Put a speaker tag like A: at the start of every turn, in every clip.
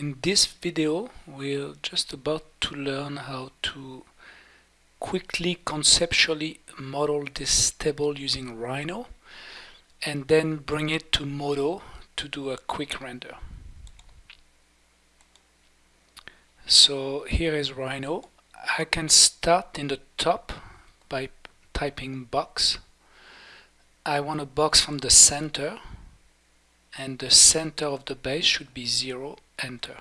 A: In this video we're just about to learn how to quickly conceptually model this table using Rhino and then bring it to Modo to do a quick render. So here is Rhino. I can start in the top by typing box. I want a box from the center and the center of the base should be 0 enter.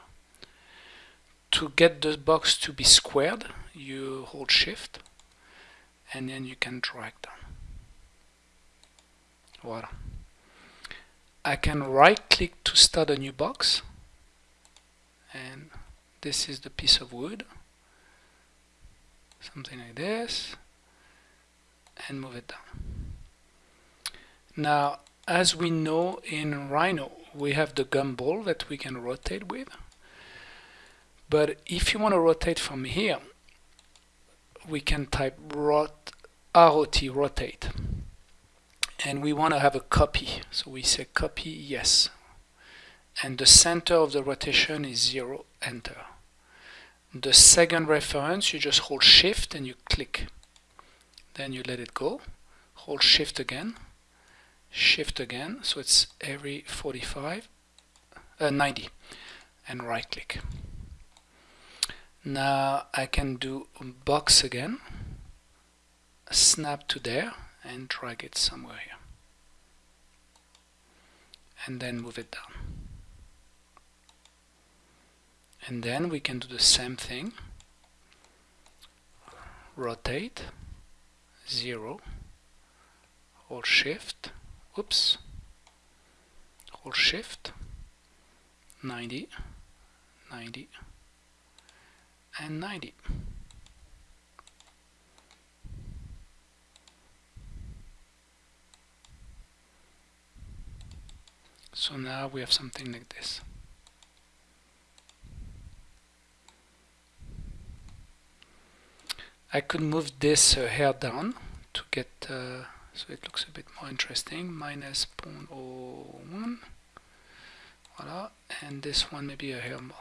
A: To get the box to be squared you hold shift and then you can drag down. Voila. I can right click to start a new box and this is the piece of wood. Something like this and move it down. Now as we know in Rhino we have the gumball that we can rotate with. But if you want to rotate from here we can type rot ROT rotate. And we want to have a copy. So we say copy yes. And the center of the rotation is 0 enter. The second reference you just hold shift and you click. Then you let it go. Hold shift again shift again so it's every 45 uh, 90 and right click now I can do box again snap to there and drag it somewhere here. And then move it down. And then we can do the same thing. Rotate 0 or shift oops. Hold shift. 90 90 and 90 so now we have something like this. I could move this uh, hair down to get uh, so it looks a bit more interesting. Minus 0.01 voila. And this one maybe a hair more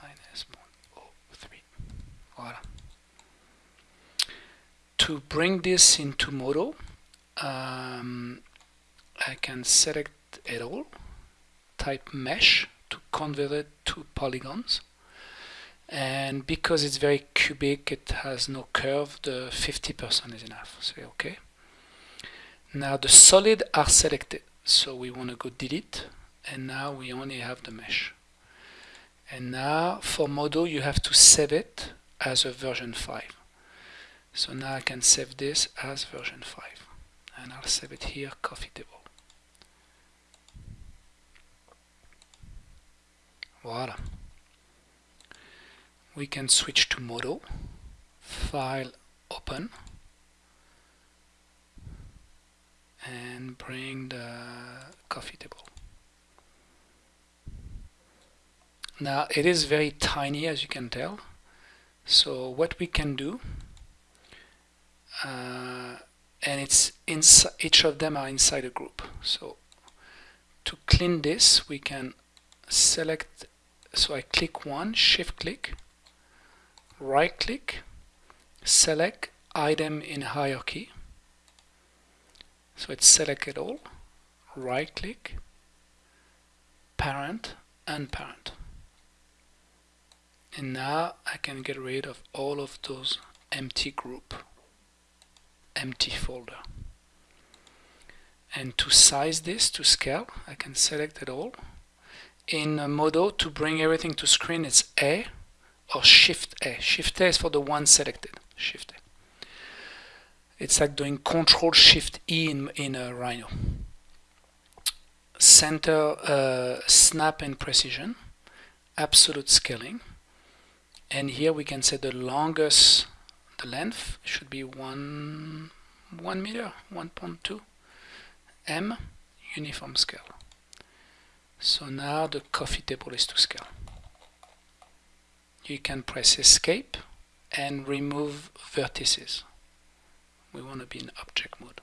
A: minus 0.03 voila. To bring this into Modo um, I can select it all type mesh to convert it to polygons and because it's very cubic it has no curve the 50% is enough. Say okay. Now the solid are selected. So we want to go delete. And now we only have the mesh. And now for Modo you have to save it as a version 5 so now I can save this as version 5 and I'll save it here coffee table voila we can switch to Modo, file open, and bring the coffee table. Now it is very tiny as you can tell, so what we can do, uh, and it's each of them are inside a group. So to clean this, we can select, so I click one, shift click, right click, select item in hierarchy. So it's selected all, right click, parent and parent. And now I can get rid of all of those empty group, empty folder. And to size this to scale, I can select it all. In Modo, to bring everything to screen, it's A, or Shift A. Shift A is for the one selected. Shift A. It's like doing Control Shift E in, in a Rhino. Center uh, snap and precision, absolute scaling, and here we can say the longest, the length should be one one meter, 1.2 m uniform scale. So now the coffee table is to scale you can press escape and remove vertices we want to be in object mode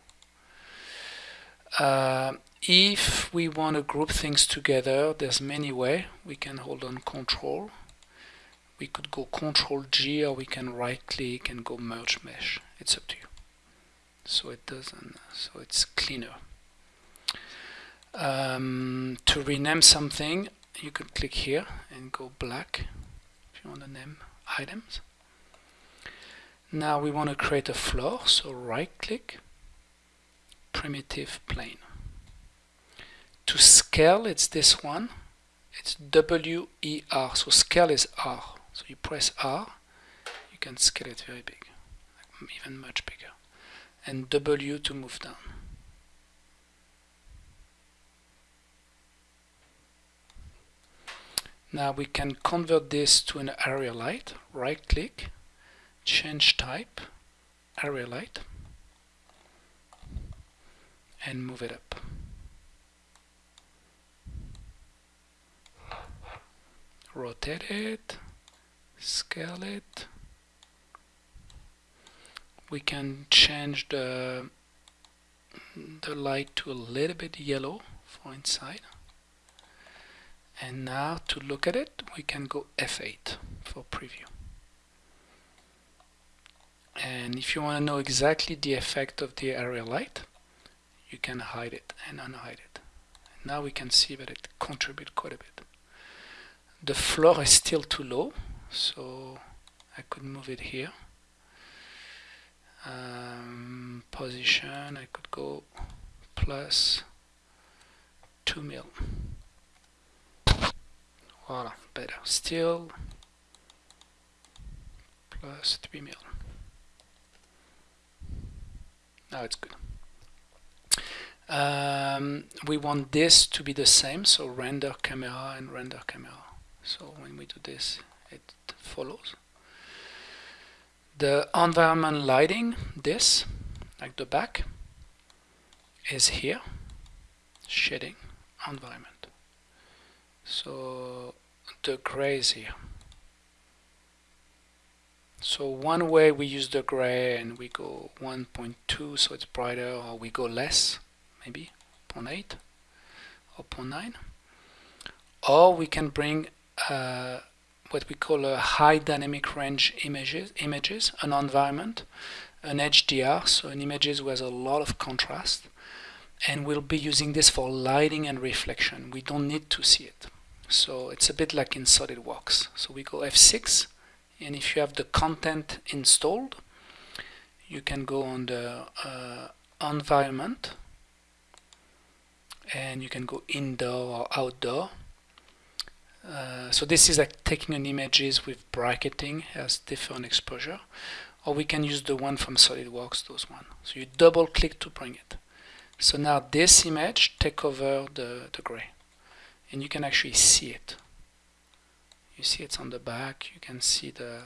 A: Uh, if we want to group things together, there's many way. We can hold on control. We could go control G or we can right click and go merge mesh. It's up to you. So it doesn't, so it's cleaner. Um, to rename something, you could click here and go black you want to name items. Now we want to create a floor, so right click, primitive plane. To scale it's this one. It's W-E-R so scale is R. So you press R you can scale it very big even much bigger. And W to move down now we can convert this to an area light right click change type area light and move it up rotate it, scale it. We can change the the light to a little bit yellow for inside. And now to look at it, we can go F8 for preview. And if you want to know exactly the effect of the area light, you can hide it and unhide it. Now we can see that it contributes quite a bit the floor is still too low so I could move it here um, position I could go plus 2 mil voila better. Still plus 3 mil. Now it's good. Um, we want this to be the same so render camera and render camera. So when we do this it follows. The environment lighting this like the back is here. Shading environment so the gray here. So one way we use the gray and we go 1.2 so it's brighter or we go less maybe 0.8 or 0.9 or we can bring uh, what we call a high dynamic range images, images, an environment, an HDR, so an images with a lot of contrast, and we'll be using this for lighting and reflection. We don't need to see it. So it's a bit like in SolidWorks. So we go F6, and if you have the content installed, you can go on the uh, environment, and you can go indoor or outdoor, uh, so this is like taking an images with bracketing as different exposure or we can use the one from SolidWorks those one so you double click to bring it so now this image take over the, the gray. And you can actually see it. You see it's on the back. You can see the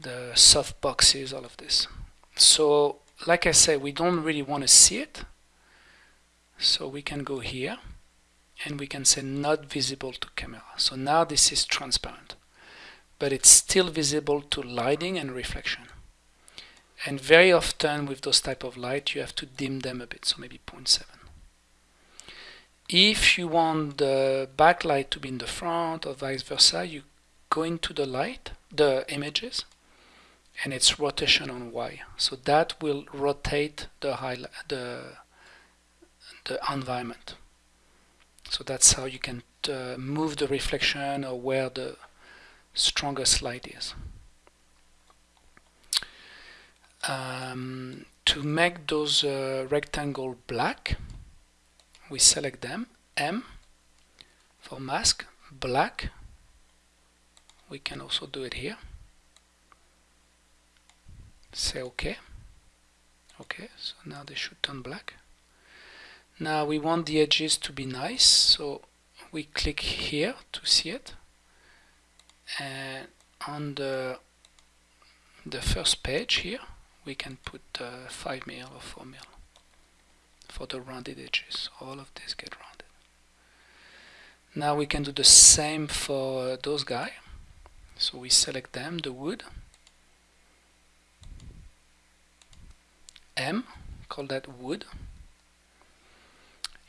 A: the soft boxes all of this. So like I said we don't really want to see it. So we can go here and we can say not visible to camera. So now this is transparent, but it's still visible to lighting and reflection. And very often with those type of light, you have to dim them a bit, so maybe 0.7. If you want the backlight to be in the front or vice versa, you go into the light, the images, and it's rotation on Y. So that will rotate the, the, the environment. So that's how you can uh, move the reflection or where the strongest light is. Um, to make those uh, rectangle black, we select them, M for mask, black. We can also do it here. Say OK. OK, so now they should turn black. Now we want the edges to be nice, so we click here to see it. And on the the first page here, we can put uh, 5 mil or 4 mil for the rounded edges. All of this get rounded. Now we can do the same for those guys. So we select them, the wood, M, call that wood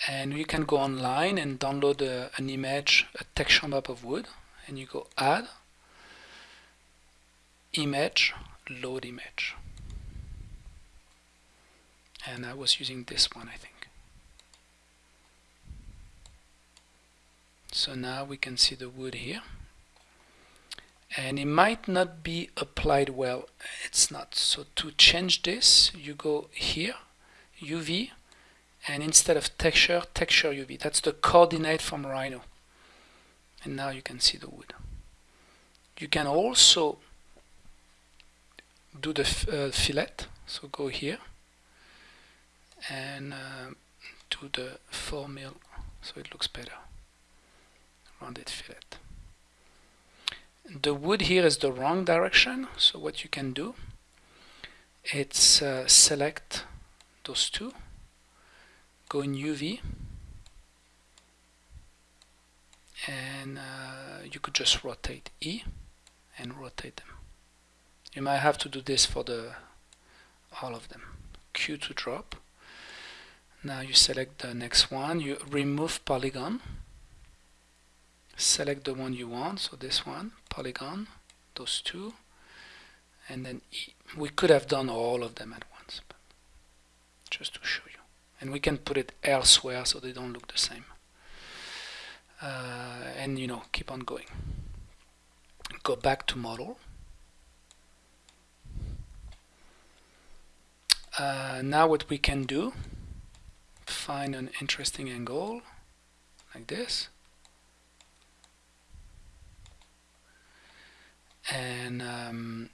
A: and you can go online and download a, an image a texture map of wood and you go add image load image and I was using this one I think. So now we can see the wood here. And it might not be applied well. It's not. So to change this you go here UV and instead of texture texture UV that's the coordinate from Rhino. And now you can see the wood. You can also do the uh, fillet. So go here and uh, do the 4 mil so it looks better. Rounded fillet. The wood here is the wrong direction so what you can do it's uh, select those two go in UV and uh, you could just rotate E and rotate them. You might have to do this for the all of them. Q to drop now you select the next one. You remove polygon. Select the one you want. So this one polygon those two. And then e. we could have done all of them at once just to show you. And we can put it elsewhere so they don't look the same. Uh, and you know keep on going. Go back to model. Uh, now what we can do find an interesting angle like this. And um,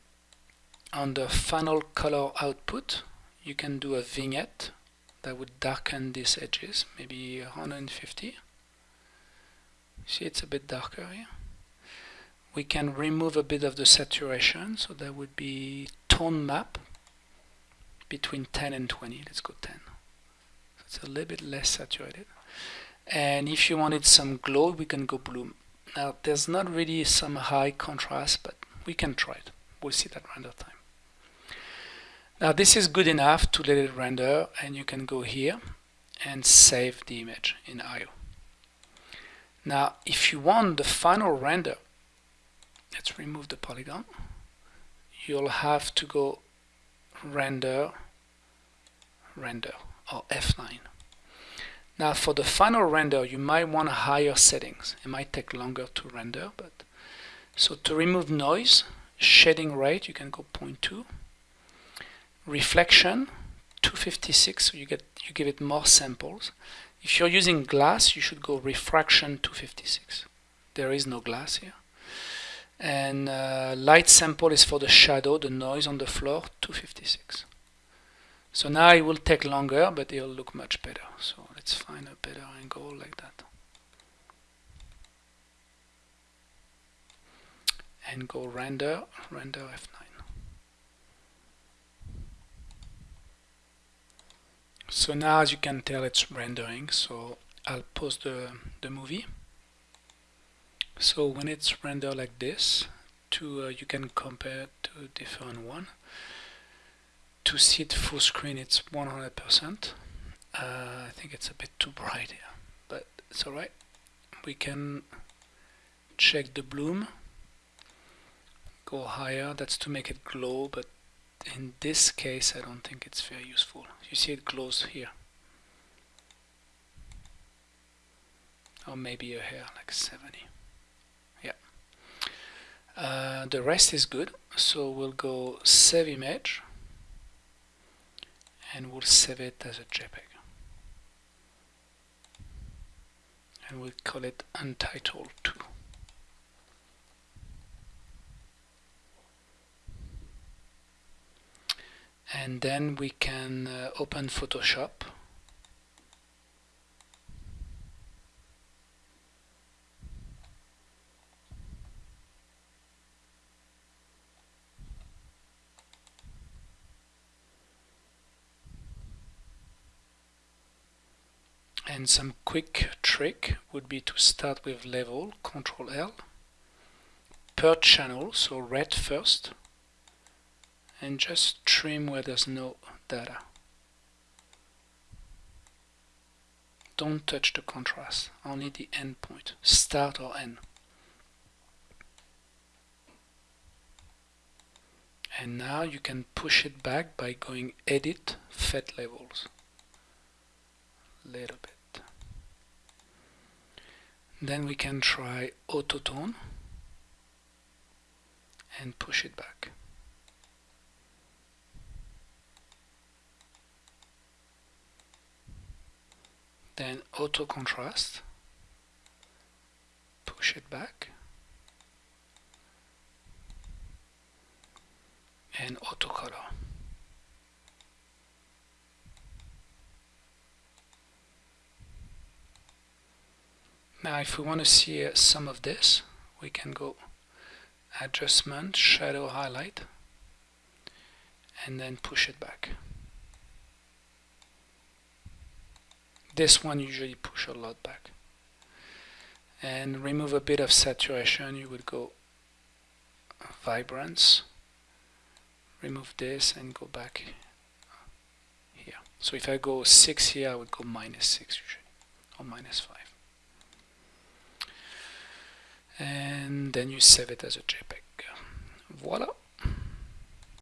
A: on the final color output you can do a vignette that would darken these edges maybe 150 see it's a bit darker here. We can remove a bit of the saturation so that would be tone map between 10 and 20 let's go 10 so it's a little bit less saturated and if you wanted some glow we can go bloom now there's not really some high contrast but we can try it. We'll see that render time. Now this is good enough to let it render and you can go here and save the image in IO. Now if you want the final render, let's remove the polygon, you'll have to go render, render or F9. Now for the final render you might want higher settings. It might take longer to render but so to remove noise, shading rate, you can go 0.2. Reflection, 256, so you get you give it more samples. If you're using glass, you should go refraction 256. There is no glass here. And uh, light sample is for the shadow, the noise on the floor, 256. So now it will take longer, but it'll look much better. So let's find a better angle like that. and go render, render F9. So now as you can tell it's rendering, so I'll pause the, the movie. So when it's rendered like this, to uh, you can compare to different one. To see it full screen it's 100%. Uh, I think it's a bit too bright here, but it's alright. We can check the bloom. Go higher that's to make it glow but in this case I don't think it's very useful. You see it glows here. Or maybe a hair like 70 yeah. Uh, the rest is good. So we'll go save image and we'll save it as a JPEG. And we'll call it untitled 2 and then we can uh, open Photoshop and some quick trick would be to start with level, Control L, per channel, so red first, and just trim where there's no data. Don't touch the contrast only the end point. Start or end. And now you can push it back by going edit fade levels. Little bit then we can try auto tone and push it back. Then auto contrast push it back and auto color now if we want to see uh, some of this we can go adjustment shadow highlight and then push it back. This one usually push a lot back. And remove a bit of saturation you would go vibrance remove this and go back here. So if I go 6 here I would go minus 6 usually or minus 5 and then you save it as a JPEG. Voila